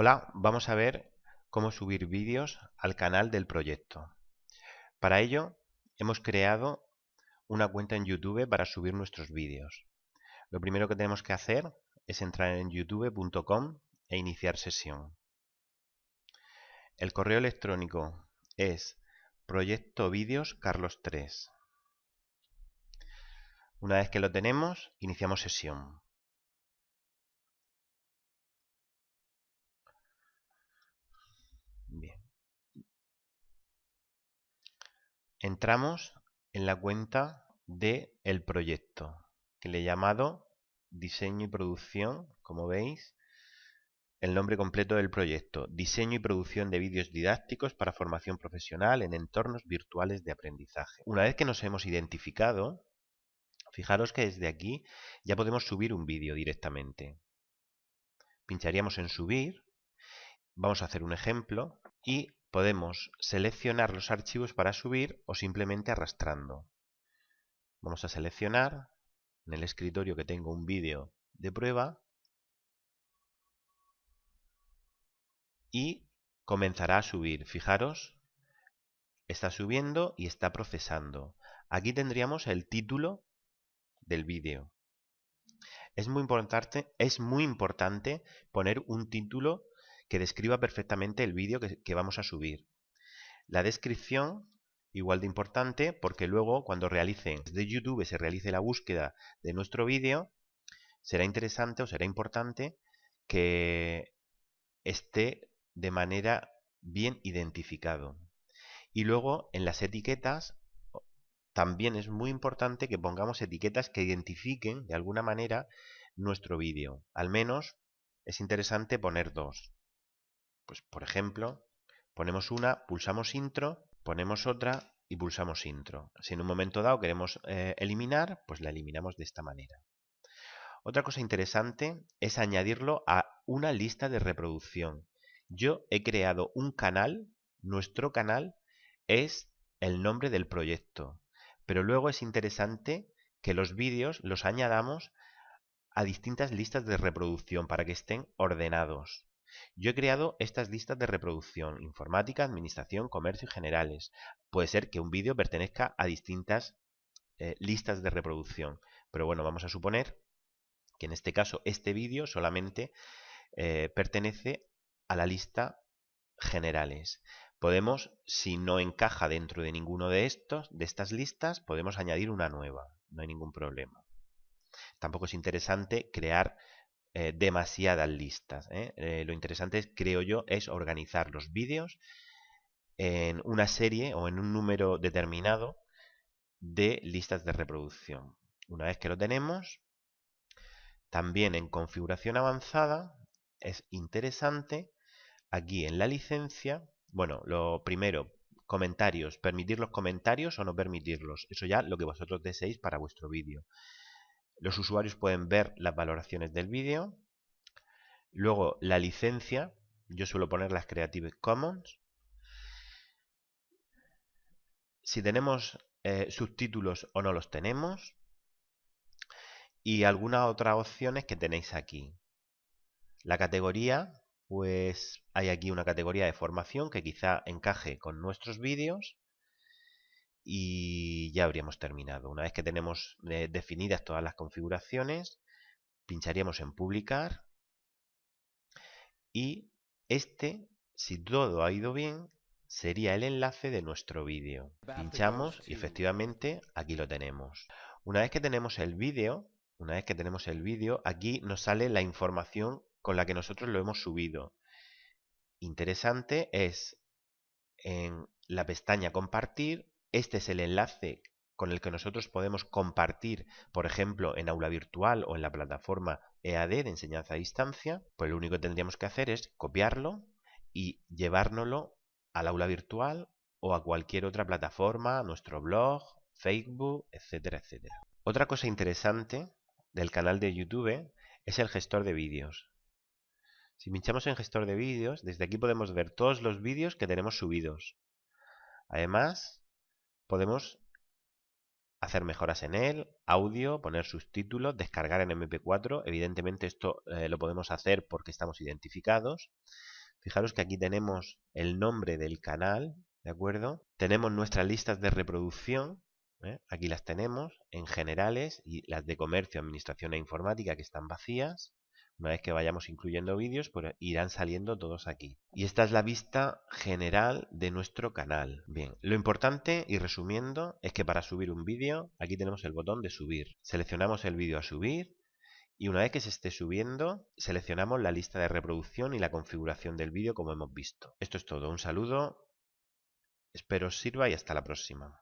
Hola, vamos a ver cómo subir vídeos al canal del proyecto. Para ello hemos creado una cuenta en YouTube para subir nuestros vídeos. Lo primero que tenemos que hacer es entrar en youtube.com e iniciar sesión. El correo electrónico es proyecto carlos 3 Una vez que lo tenemos, iniciamos sesión. Entramos en la cuenta de el proyecto, que le he llamado diseño y producción, como veis, el nombre completo del proyecto, diseño y producción de vídeos didácticos para formación profesional en entornos virtuales de aprendizaje. Una vez que nos hemos identificado, fijaros que desde aquí ya podemos subir un vídeo directamente. Pincharíamos en subir Vamos a hacer un ejemplo y podemos seleccionar los archivos para subir o simplemente arrastrando. Vamos a seleccionar en el escritorio que tengo un vídeo de prueba y comenzará a subir. Fijaros, está subiendo y está procesando. Aquí tendríamos el título del vídeo. Es muy importante, es muy importante poner un título que describa perfectamente el vídeo que, vamos a subir. La descripción, igual de importante, porque luego cuando realicen desde YouTube se realice la búsqueda de nuestro vídeo, será interesante o será importante que esté de manera bien identificado. Y luego en las etiquetas también es muy importante que pongamos etiquetas que identifiquen de alguna manera nuestro vídeo. Al menos es interesante poner dos. Pues por ejemplo, ponemos una, pulsamos intro, ponemos otra y pulsamos intro. Si en un momento dado queremos eh, eliminar, pues la eliminamos de esta manera. Otra cosa interesante es añadirlo a una lista de reproducción. Yo he creado un canal, nuestro canal es el nombre del proyecto, pero luego es interesante que los vídeos los añadamos a distintas listas de reproducción para que estén ordenados. Yo he creado estas listas de reproducción, informática, administración, comercio y generales. Puede ser que un vídeo pertenezca a distintas eh, listas de reproducción, pero bueno, vamos a suponer que en este caso este vídeo solamente eh, pertenece a la lista generales. Podemos, si no encaja dentro de ninguno de estos, de estas listas, podemos añadir una nueva, no hay ningún problema. Tampoco es interesante crear eh, demasiadas listas. ¿eh? Eh, lo interesante, es, creo yo, es organizar los vídeos en una serie o en un número determinado de listas de reproducción. Una vez que lo tenemos, también en configuración avanzada es interesante aquí en la licencia, bueno, lo primero, comentarios, permitir los comentarios o no permitirlos, eso ya lo que vosotros deseéis para vuestro vídeo. Los usuarios pueden ver las valoraciones del vídeo. Luego la licencia, yo suelo poner las Creative Commons. Si tenemos eh, subtítulos o no los tenemos. Y algunas otras opciones que tenéis aquí. La categoría, pues hay aquí una categoría de formación que quizá encaje con nuestros vídeos y ya habríamos terminado. Una vez que tenemos eh, definidas todas las configuraciones, pincharíamos en publicar y este, si todo ha ido bien, sería el enlace de nuestro vídeo. Pinchamos y efectivamente aquí lo tenemos. Una vez que tenemos el vídeo, una vez que tenemos el vídeo, aquí nos sale la información con la que nosotros lo hemos subido. Interesante es en la pestaña compartir este es el enlace con el que nosotros podemos compartir, por ejemplo, en aula virtual o en la plataforma EAD de enseñanza a distancia, pues lo único que tendríamos que hacer es copiarlo y llevárnoslo al aula virtual o a cualquier otra plataforma, nuestro blog, Facebook, etcétera, etcétera. Otra cosa interesante del canal de YouTube es el gestor de vídeos. Si pinchamos en gestor de vídeos, desde aquí podemos ver todos los vídeos que tenemos subidos. Además, podemos hacer mejoras en él, audio, poner subtítulos, descargar en MP4. Evidentemente esto eh, lo podemos hacer porque estamos identificados. Fijaros que aquí tenemos el nombre del canal, ¿de acuerdo? Tenemos nuestras listas de reproducción, ¿eh? aquí las tenemos, en generales, y las de comercio, administración e informática que están vacías. Una vez que vayamos incluyendo vídeos, pues irán saliendo todos aquí. Y esta es la vista general de nuestro canal. Bien, lo importante y resumiendo es que para subir un vídeo, aquí tenemos el botón de subir. Seleccionamos el vídeo a subir y una vez que se esté subiendo, seleccionamos la lista de reproducción y la configuración del vídeo como hemos visto. Esto es todo. Un saludo, espero os sirva y hasta la próxima.